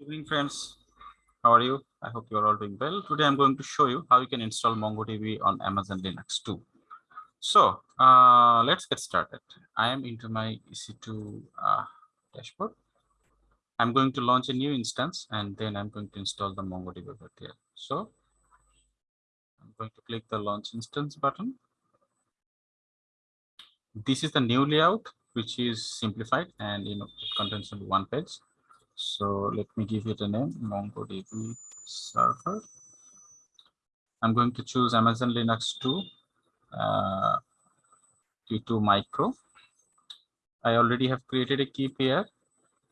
evening friends. How are you? I hope you're all doing well. Today i'm going to show you how you can install mongodb on amazon linux 2 so uh, let's get started. I am into my ec2 uh, dashboard. I'm going to launch a new instance and then i'm going to install the mongodb over here so i'm going to click the launch instance button. This is the new layout which is simplified and you know it contains only one page so let me give it a name, MongoDB server. I'm going to choose Amazon Linux 2 uh, T2 Micro. I already have created a key pair.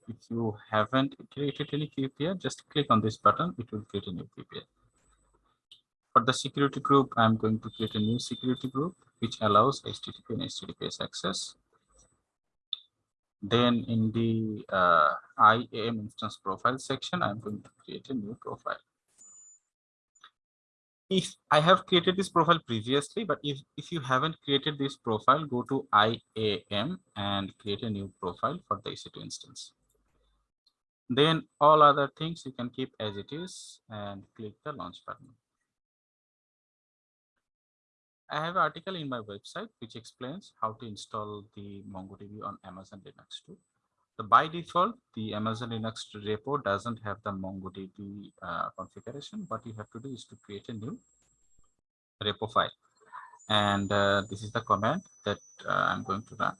If you haven't created any key pair, just click on this button. It will create a new key pair. For the security group, I'm going to create a new security group, which allows HTTP and HTTPS access. Then in the uh, IAM instance profile section, I'm going to create a new profile. If I have created this profile previously, but if, if you haven't created this profile, go to IAM and create a new profile for the EC2 instance. Then all other things you can keep as it is and click the launch button. I have an article in my website which explains how to install the MongoDB on Amazon Linux 2. So by default, the Amazon Linux repo doesn't have the MongoDB uh, configuration. What you have to do is to create a new repo file. And uh, this is the command that uh, I'm going to run.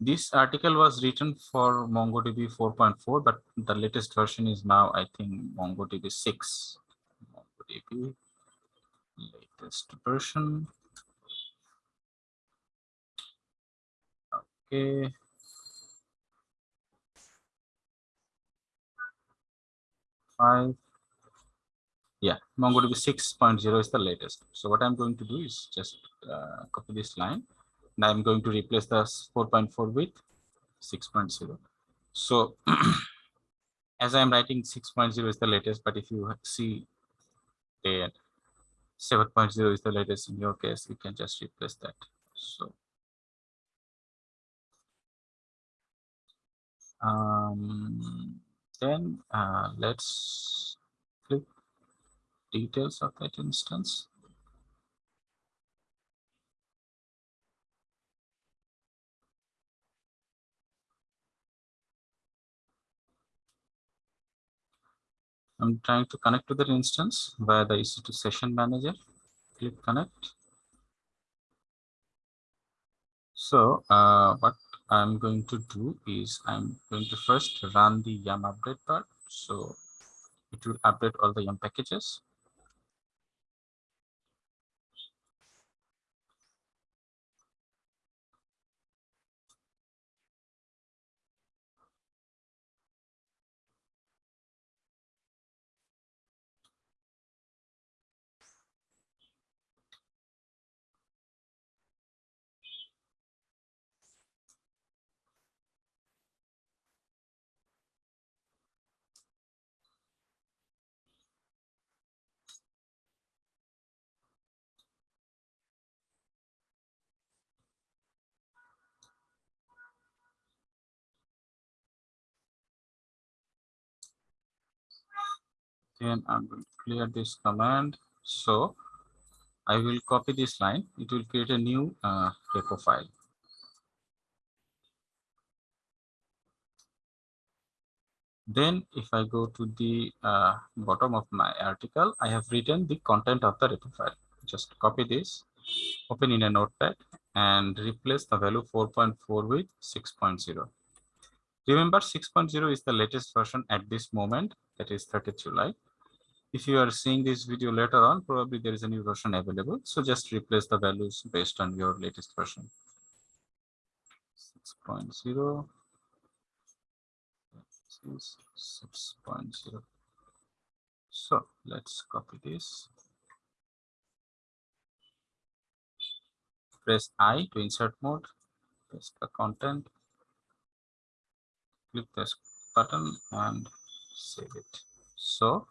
This article was written for MongoDB 4.4, but the latest version is now, I think, MongoDB 6. MongoDB latest version Okay. Five. Yeah, MongoDB 6.0 is the latest. So what I'm going to do is just uh, copy this line and I'm going to replace the 4.4 with 6.0. So as I'm writing 6.0 is the latest, but if you see that 7.0 is the latest in your case, you can just replace that. So um, then uh, let's click details of that instance I'm trying to connect to that instance via the EC2 session manager. Click connect. So uh, what I'm going to do is I'm going to first run the yum update part. So it will update all the yum packages. Then I'm going to clear this command. So I will copy this line. It will create a new uh, repo file. Then if I go to the uh, bottom of my article, I have written the content of the repo file. Just copy this, open in a notepad and replace the value 4.4 with 6.0. Remember 6.0 is the latest version at this moment, that is 30 July if you are seeing this video later on, probably there is a new version available. So just replace the values based on your latest version. 6.0. 6.0. So let's copy this. Press I to insert mode. Press the content. Click this button and save it. So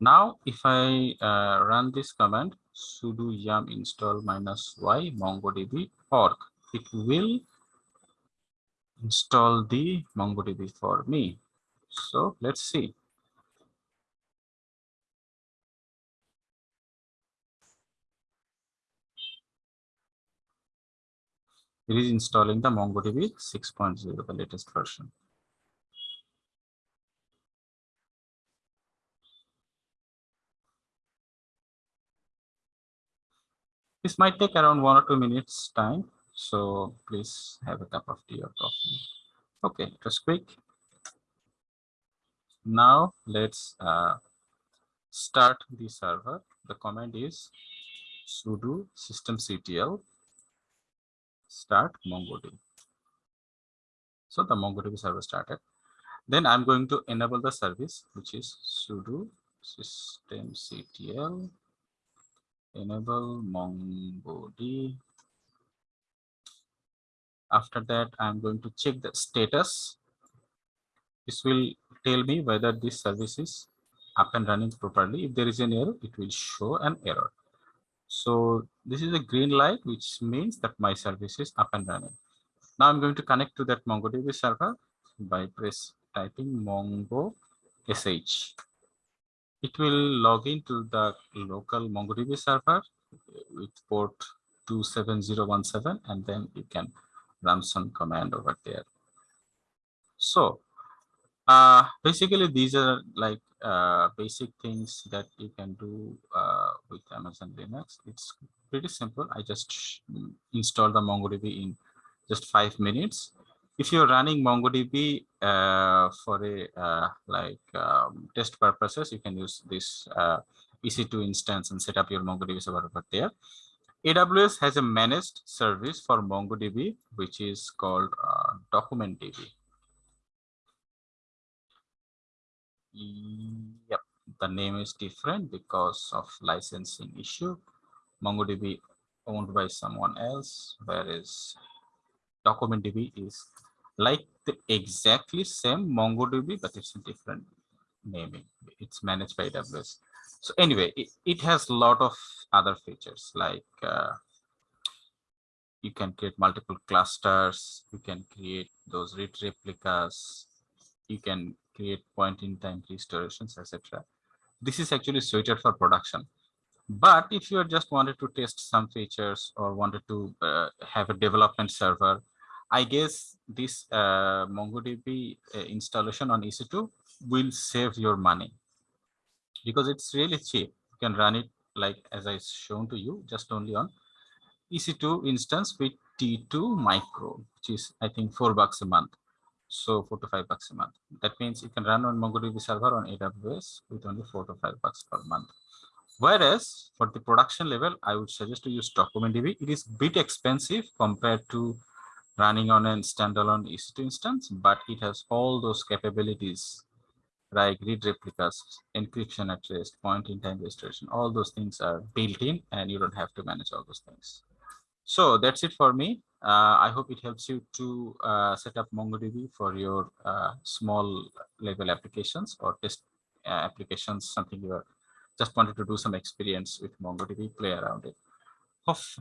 now, if I uh, run this command sudo yum install minus y mongodb org, it will install the MongoDB for me. So let's see. It is installing the MongoDB 6.0, the latest version. This might take around one or two minutes time. So please have a cup of tea or coffee. Okay, just quick. Now let's uh, start the server. The command is sudo systemctl start mongodb. So the MongoDB server started. Then I'm going to enable the service, which is sudo systemctl enable MongoDB. After that, I'm going to check the status. This will tell me whether this service is up and running properly. If there is an error, it will show an error. So this is a green light, which means that my service is up and running. Now I'm going to connect to that MongoDB server by press typing mongo sh it will log into the local MongoDB server with port 27017 and then you can run some command over there. So uh, basically these are like uh, basic things that you can do uh, with Amazon Linux. It's pretty simple. I just install the MongoDB in just five minutes if you're running MongoDB uh, for a uh, like um, test purposes, you can use this uh, EC2 instance and set up your MongoDB server over there. AWS has a managed service for MongoDB, which is called uh, DocumentDB. Yep, the name is different because of licensing issue. MongoDB owned by someone else, whereas DocumentDB is like the exactly same MongoDB, but it's a different naming. It's managed by AWS. So anyway, it, it has a lot of other features like uh, you can create multiple clusters, you can create those read replicas, you can create point in time restorations, etc. This is actually suited for production. But if you just wanted to test some features or wanted to uh, have a development server, I guess this uh, MongoDB uh, installation on EC2 will save your money because it's really cheap. You can run it like as I shown to you, just only on EC2 instance with T2 micro, which is I think four bucks a month. So four to five bucks a month. That means you can run on MongoDB server on AWS with only four to five bucks per month. Whereas for the production level, I would suggest to use DocumentDB. It is bit expensive compared to running on a standalone EC2 instance, but it has all those capabilities like read replicas, encryption at rest, point in time restoration, all those things are built in and you don't have to manage all those things. So that's it for me. Uh, I hope it helps you to uh, set up MongoDB for your uh, small level applications or test uh, applications, something you are just wanted to do some experience with MongoDB, play around it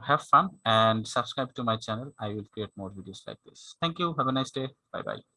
have fun and subscribe to my channel. I will create more videos like this. Thank you. Have a nice day. Bye bye.